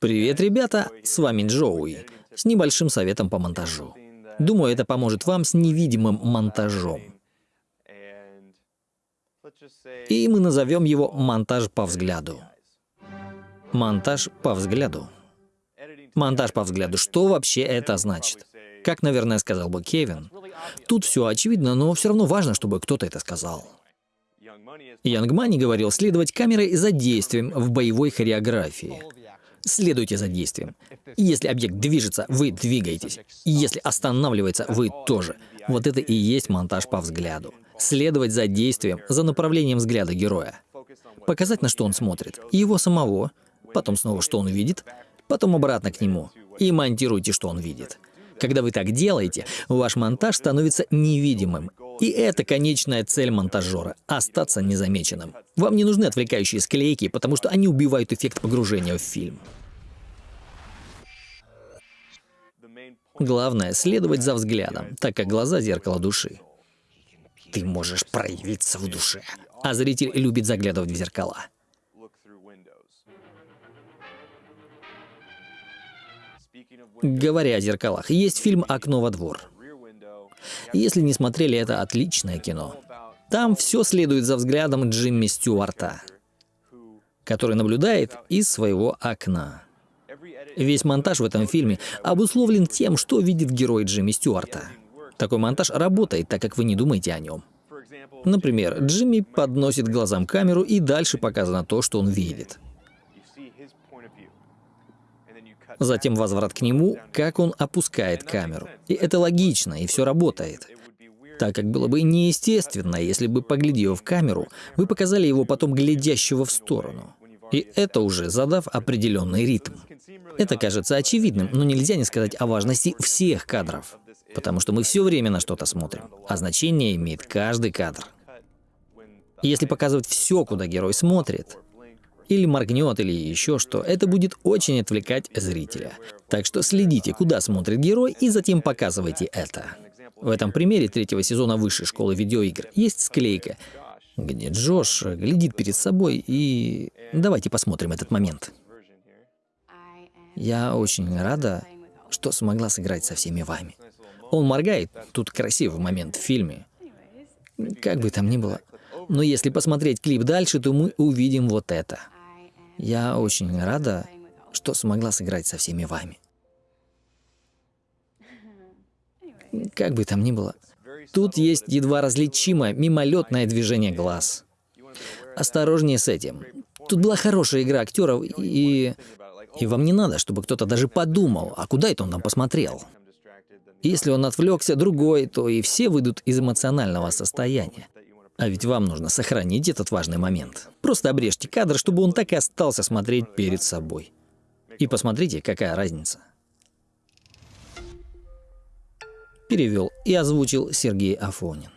Привет, ребята! С вами Джоуи с небольшим советом по монтажу. Думаю, это поможет вам с невидимым монтажом. И мы назовем его «монтаж по взгляду». Монтаж по взгляду. Монтаж по взгляду. Что вообще это значит? Как, наверное, сказал бы Кевин, тут все очевидно, но все равно важно, чтобы кто-то это сказал. Янг Мани говорил следовать камерой за действием в боевой хореографии. Следуйте за действием. Если объект движется, вы двигаетесь. Если останавливается, вы тоже. Вот это и есть монтаж по взгляду. Следовать за действием, за направлением взгляда героя. Показать, на что он смотрит. Его самого. Потом снова, что он видит. Потом обратно к нему. И монтируйте, что он видит. Когда вы так делаете, ваш монтаж становится невидимым. И это конечная цель монтажера – остаться незамеченным. Вам не нужны отвлекающие склейки, потому что они убивают эффект погружения в фильм. Главное – следовать за взглядом, так как глаза – зеркало души. Ты можешь проявиться в душе, а зритель любит заглядывать в зеркала. Говоря о зеркалах, есть фильм «Окно во двор». Если не смотрели, это отличное кино. Там все следует за взглядом Джимми Стюарта, который наблюдает из своего окна. Весь монтаж в этом фильме обусловлен тем, что видит герой Джимми Стюарта. Такой монтаж работает, так как вы не думаете о нем. Например, Джимми подносит глазам камеру, и дальше показано то, что он видит. Затем возврат к нему, как он опускает камеру. И это логично, и все работает. Так как было бы неестественно, если бы, поглядев в камеру, вы показали его потом глядящего в сторону. И это уже задав определенный ритм. Это кажется очевидным, но нельзя не сказать о важности всех кадров. Потому что мы все время на что-то смотрим, а значение имеет каждый кадр. если показывать все, куда герой смотрит, или моргнет, или еще что, это будет очень отвлекать зрителя. Так что следите, куда смотрит герой, и затем показывайте это. В этом примере третьего сезона высшей школы видеоигр есть склейка, где Джош глядит перед собой и... Давайте посмотрим этот момент. Я очень рада, что смогла сыграть со всеми вами. Он моргает, тут красивый момент в фильме. Как бы там ни было. Но если посмотреть клип дальше, то мы увидим вот это. Я очень рада, что смогла сыграть со всеми вами. Как бы там ни было, тут есть едва различимое мимолетное движение глаз. Осторожнее с этим. Тут была хорошая игра актеров, и... И вам не надо, чтобы кто-то даже подумал, а куда это он там посмотрел. Если он отвлекся другой, то и все выйдут из эмоционального состояния. А ведь вам нужно сохранить этот важный момент. Просто обрежьте кадр, чтобы он так и остался смотреть перед собой. И посмотрите, какая разница. Перевел и озвучил Сергей Афонин.